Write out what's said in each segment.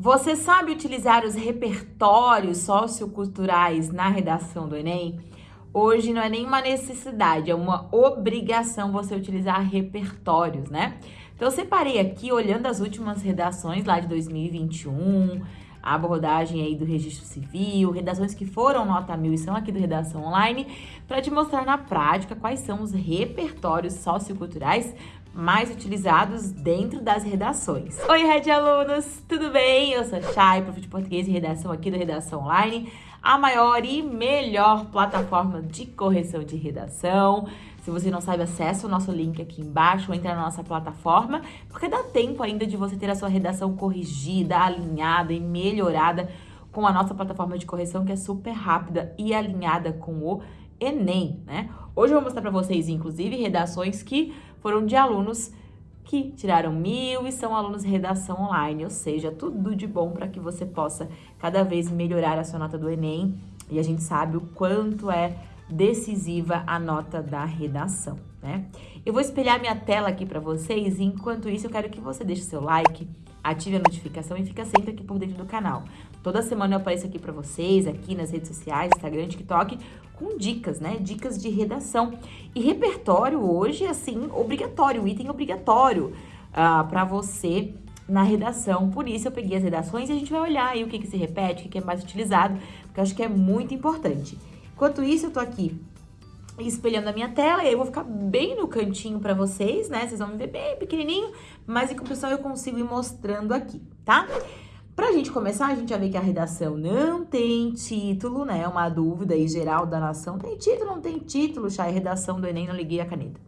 Você sabe utilizar os repertórios socioculturais na redação do Enem? Hoje não é nem uma necessidade, é uma obrigação você utilizar repertórios, né? Então eu separei aqui, olhando as últimas redações lá de 2021, a abordagem aí do registro civil, redações que foram nota mil e são aqui do Redação Online, para te mostrar na prática quais são os repertórios socioculturais mais utilizados dentro das redações. Oi, Red Alunos, tudo bem? Eu sou a Chay, prof de português e redação aqui do Redação Online, a maior e melhor plataforma de correção de redação. Se você não sabe, acessa o nosso link aqui embaixo, entra na nossa plataforma, porque dá tempo ainda de você ter a sua redação corrigida, alinhada e melhorada com a nossa plataforma de correção, que é super rápida e alinhada com o Enem, né? Hoje eu vou mostrar para vocês, inclusive, redações que foram de alunos que tiraram mil e são alunos de redação online, ou seja, tudo de bom para que você possa cada vez melhorar a sua nota do Enem. E a gente sabe o quanto é decisiva a nota da redação, né? Eu vou espelhar minha tela aqui para vocês e enquanto isso eu quero que você deixe seu like, ative a notificação e fica sempre aqui por dentro do canal. Toda semana eu apareço aqui para vocês, aqui nas redes sociais, Instagram, TikTok, com dicas, né? Dicas de redação. E repertório hoje, assim, obrigatório, item obrigatório uh, ah, para você na redação. Por isso eu peguei as redações e a gente vai olhar aí o que, que se repete, o que, que é mais utilizado, porque eu acho que é muito importante. Enquanto isso, eu tô aqui espelhando a minha tela, e aí eu vou ficar bem no cantinho para vocês, né? Vocês vão me ver bem pequenininho, mas em compensação eu consigo ir mostrando aqui, tá? Pra gente começar, a gente já vê que a redação não tem título, né? É uma dúvida aí geral da nação. Tem título, não tem título, Chay? Redação do Enem, não liguei a caneta.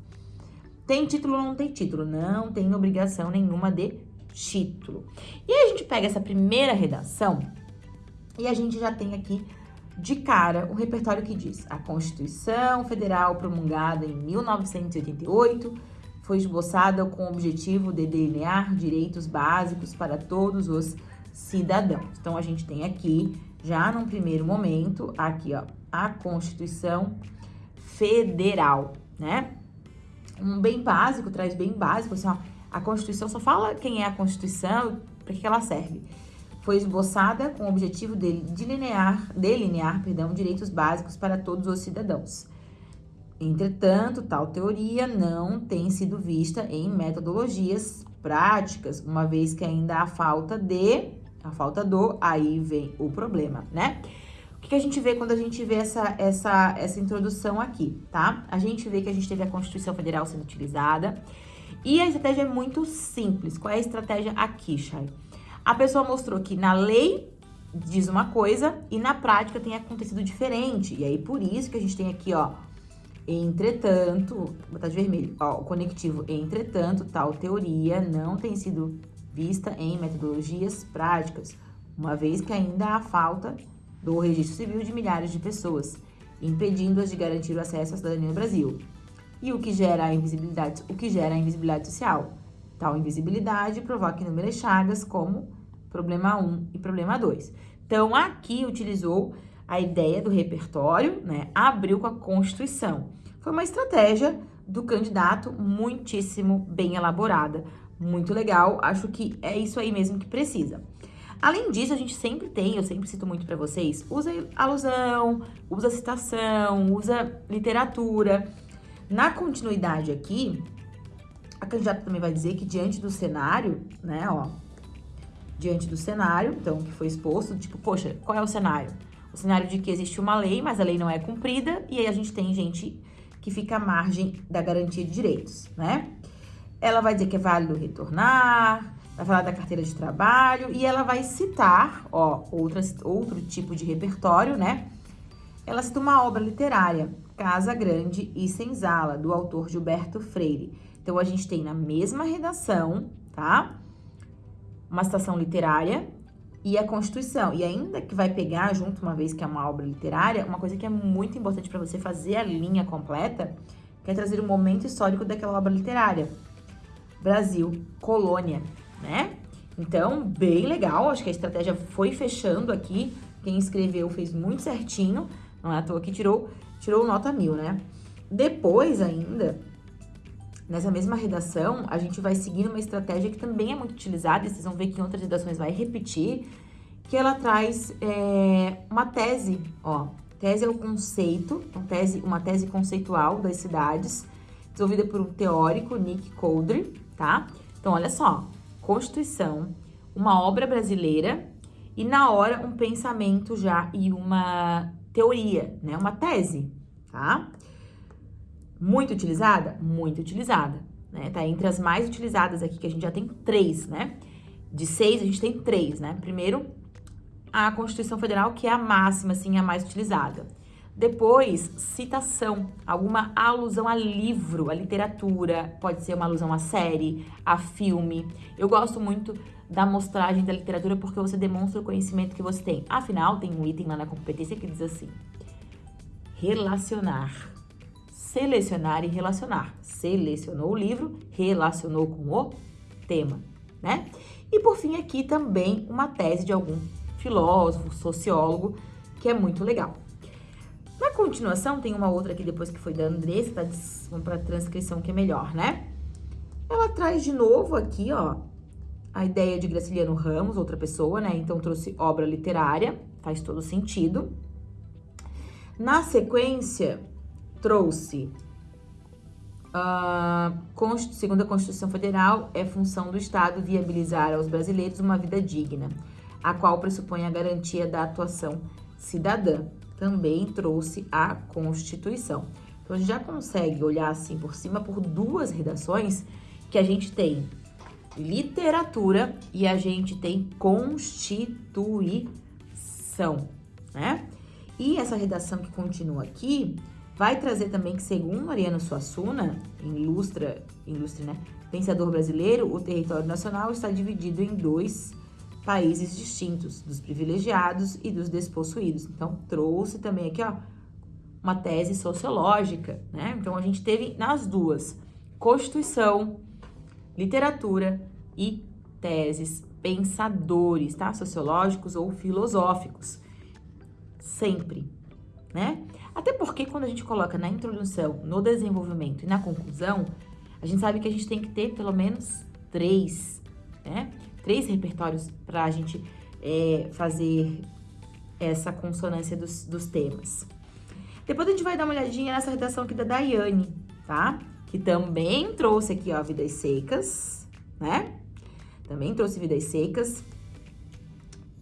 Tem título, não tem título. Não tem obrigação nenhuma de título. E aí a gente pega essa primeira redação e a gente já tem aqui de cara um repertório que diz a Constituição Federal promulgada em 1988 foi esboçada com o objetivo de delinear direitos básicos para todos os cidadãos. Então, a gente tem aqui, já num primeiro momento, aqui, ó, a Constituição Federal, né? Um bem básico, traz bem básico, assim, ó, a Constituição só fala quem é a Constituição, para que ela serve foi esboçada com o objetivo de delinear, delinear perdão, direitos básicos para todos os cidadãos. Entretanto, tal teoria não tem sido vista em metodologias práticas, uma vez que ainda há falta de, a falta do, aí vem o problema, né? O que a gente vê quando a gente vê essa, essa, essa introdução aqui, tá? A gente vê que a gente teve a Constituição Federal sendo utilizada e a estratégia é muito simples. Qual é a estratégia aqui, Chay? A pessoa mostrou que na lei diz uma coisa e na prática tem acontecido diferente. E aí, por isso que a gente tem aqui, ó, entretanto, vou botar de vermelho, ó, o conectivo, entretanto, tal teoria não tem sido vista em metodologias práticas, uma vez que ainda há falta do registro civil de milhares de pessoas, impedindo-as de garantir o acesso à cidadania no Brasil. E o que gera a invisibilidade, o que gera a invisibilidade social. Tal invisibilidade provoca inúmeras chagas, como problema 1 e problema 2. Então, aqui utilizou a ideia do repertório, né? Abriu com a Constituição. Foi uma estratégia do candidato muitíssimo bem elaborada, muito legal. Acho que é isso aí mesmo que precisa. Além disso, a gente sempre tem, eu sempre cito muito para vocês, usa alusão, usa citação, usa literatura. Na continuidade aqui, a candidata também vai dizer que diante do cenário, né, ó, diante do cenário, então, que foi exposto, tipo, poxa, qual é o cenário? O cenário de que existe uma lei, mas a lei não é cumprida, e aí a gente tem gente que fica à margem da garantia de direitos, né? Ela vai dizer que é válido retornar, vai falar da carteira de trabalho, e ela vai citar, ó, outras, outro tipo de repertório, né? Ela cita uma obra literária, Casa Grande e Senzala, do autor Gilberto Freire. Então, a gente tem na mesma redação, tá? uma citação literária e a Constituição. E ainda que vai pegar junto, uma vez que é uma obra literária, uma coisa que é muito importante para você fazer a linha completa, que é trazer o momento histórico daquela obra literária. Brasil, colônia, né? Então, bem legal, acho que a estratégia foi fechando aqui. Quem escreveu fez muito certinho, não é à toa que tirou, tirou nota mil, né? Depois ainda, nessa mesma redação, a gente vai seguir uma estratégia que também é muito utilizada, e vocês vão ver que em outras redações vai repetir, que ela traz é, uma tese, ó. Tese é o conceito, uma tese, uma tese conceitual das cidades, desenvolvida por um teórico, Nick Coldry, tá? Então, olha só, Constituição, uma obra brasileira e na hora um pensamento já e uma teoria, né? Uma tese, tá? Muito utilizada? Muito utilizada, né? Tá entre as mais utilizadas aqui, que a gente já tem três, né? De seis, a gente tem três, né? Primeiro, a Constituição Federal, que é a máxima, assim, a mais utilizada. Depois, citação, alguma alusão a livro, a literatura, pode ser uma alusão a série, a filme. Eu gosto muito da mostragem da literatura porque você demonstra o conhecimento que você tem. Afinal, tem um item lá na competência que diz assim: relacionar. Selecionar e relacionar. Selecionou o livro, relacionou com o tema, né? E por fim, aqui também uma tese de algum filósofo, sociólogo, que é muito legal. Na continuação, tem uma outra aqui depois que foi da Andressa, tá? Vamos para transcrição que é melhor, né? Ela traz de novo aqui, ó, a ideia de Graciliano Ramos, outra pessoa, né? Então trouxe obra literária, faz todo sentido. Na sequência, trouxe uh, segundo a Constituição Federal, é função do Estado viabilizar aos brasileiros uma vida digna a qual pressupõe a garantia da atuação cidadã. Também trouxe a Constituição. Então, a gente já consegue olhar assim por cima por duas redações que a gente tem literatura e a gente tem Constituição, né? E essa redação que continua aqui vai trazer também que, segundo Ariano Suassuna, ilustra, ilustre, né? Pensador brasileiro, o território nacional está dividido em dois países distintos, dos privilegiados e dos despossuídos. Então, trouxe também aqui, ó, uma tese sociológica, né? Então, a gente teve nas duas, Constituição, literatura e teses, pensadores, tá? Sociológicos ou filosóficos. Sempre, né? Até porque quando a gente coloca na introdução, no desenvolvimento e na conclusão, a gente sabe que a gente tem que ter pelo menos três, né? três repertórios para a gente é, fazer essa consonância dos, dos temas. Depois a gente vai dar uma olhadinha nessa redação aqui da Daiane, tá? Que também trouxe aqui, ó, vidas secas, né? Também trouxe vidas secas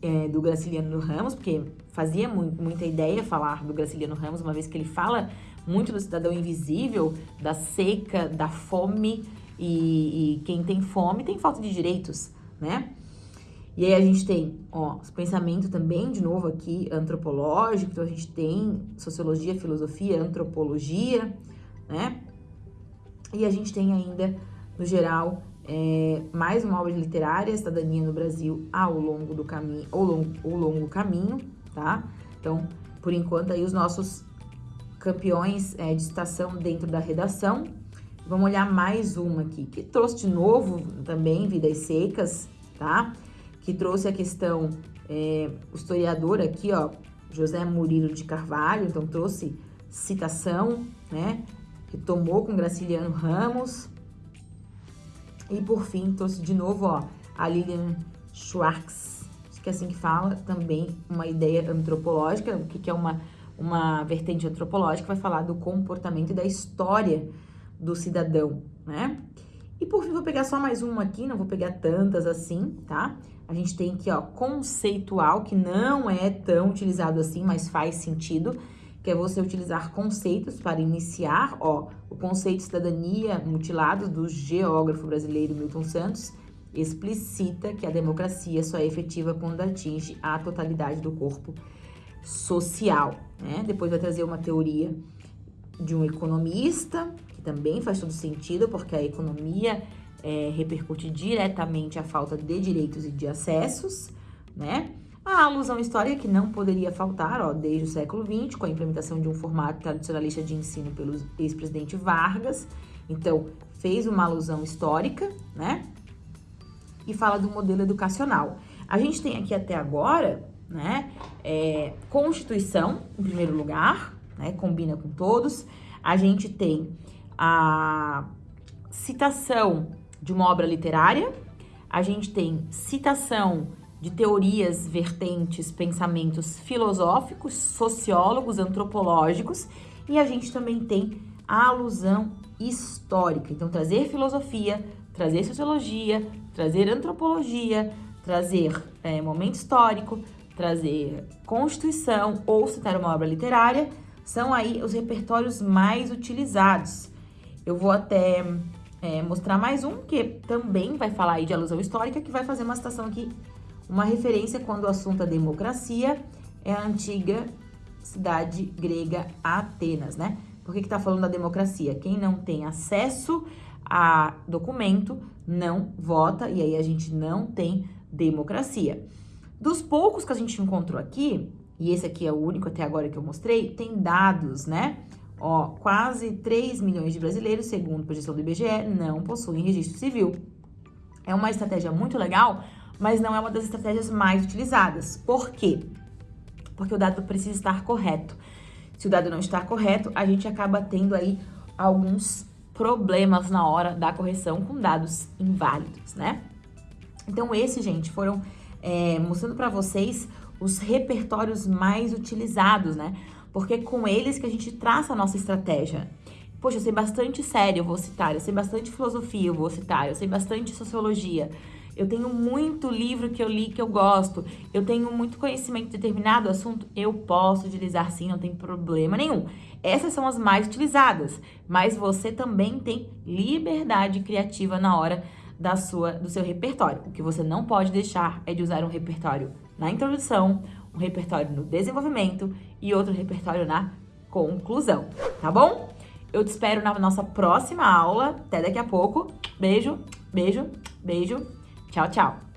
é, do Graciliano Ramos, porque fazia mu muita ideia falar do Graciliano Ramos, uma vez que ele fala muito do cidadão invisível, da seca, da fome, e, e quem tem fome tem falta de direitos né? E aí a gente tem, ó, os pensamentos também, de novo aqui, antropológico, então a gente tem sociologia, filosofia, antropologia, né? E a gente tem ainda, no geral, é, mais uma obra literária, Cidadania no Brasil ao longo do caminho, ao longo, ao longo caminho, tá? Então, por enquanto, aí os nossos campeões é, de citação dentro da redação, Vamos olhar mais uma aqui, que trouxe de novo também Vidas Secas, tá? Que trouxe a questão, é, o historiador aqui, ó, José Murilo de Carvalho, então trouxe citação, né? Que tomou com Graciliano Ramos. E por fim, trouxe de novo, ó, a Lilian Schwartz, que é assim que fala, também uma ideia antropológica, o que, que é uma, uma vertente antropológica, vai falar do comportamento e da história do cidadão, né? E por fim, vou pegar só mais uma aqui, não vou pegar tantas assim, tá? A gente tem aqui, ó, conceitual, que não é tão utilizado assim, mas faz sentido, que é você utilizar conceitos para iniciar, ó, o conceito de cidadania mutilado do geógrafo brasileiro Milton Santos explicita que a democracia só é efetiva quando atinge a totalidade do corpo social, né? Depois vai trazer uma teoria de um economista, que também faz todo sentido, porque a economia é, repercute diretamente a falta de direitos e de acessos, né? A alusão histórica que não poderia faltar, ó, desde o século XX, com a implementação de um formato tradicionalista de ensino pelo ex-presidente Vargas. Então, fez uma alusão histórica, né? E fala do modelo educacional. A gente tem aqui até agora, né, é, Constituição, em primeiro lugar, né, combina com todos. A gente tem a citação de uma obra literária, a gente tem citação de teorias, vertentes, pensamentos filosóficos, sociólogos, antropológicos, e a gente também tem a alusão histórica. Então, trazer filosofia, trazer sociologia, trazer antropologia, trazer é, momento histórico, trazer constituição ou citar uma obra literária, são aí os repertórios mais utilizados. Eu vou até é, mostrar mais um que também vai falar aí de alusão histórica, que vai fazer uma citação aqui, uma referência quando o assunto é democracia, é a antiga cidade grega Atenas, né? Por que que tá falando da democracia? Quem não tem acesso a documento não vota e aí a gente não tem democracia. Dos poucos que a gente encontrou aqui, e esse aqui é o único até agora que eu mostrei, tem dados, né? Ó, quase 3 milhões de brasileiros, segundo a projeção do IBGE, não possuem registro civil. É uma estratégia muito legal, mas não é uma das estratégias mais utilizadas. Por quê? Porque o dado precisa estar correto. Se o dado não está correto, a gente acaba tendo aí alguns problemas na hora da correção com dados inválidos, né? Então, esse, gente, foram é, mostrando para vocês os repertórios mais utilizados, né? Porque é com eles que a gente traça a nossa estratégia. Poxa, eu sei bastante sério, eu vou citar. Eu sei bastante filosofia, eu vou citar. Eu sei bastante sociologia. Eu tenho muito livro que eu li que eu gosto. Eu tenho muito conhecimento de determinado assunto. Eu posso utilizar sim, não tem problema nenhum. Essas são as mais utilizadas. Mas você também tem liberdade criativa na hora da sua, do seu repertório. O que você não pode deixar é de usar um repertório na introdução, um repertório no desenvolvimento e outro repertório na conclusão, tá bom? Eu te espero na nossa próxima aula. Até daqui a pouco. Beijo, beijo, beijo. Tchau, tchau.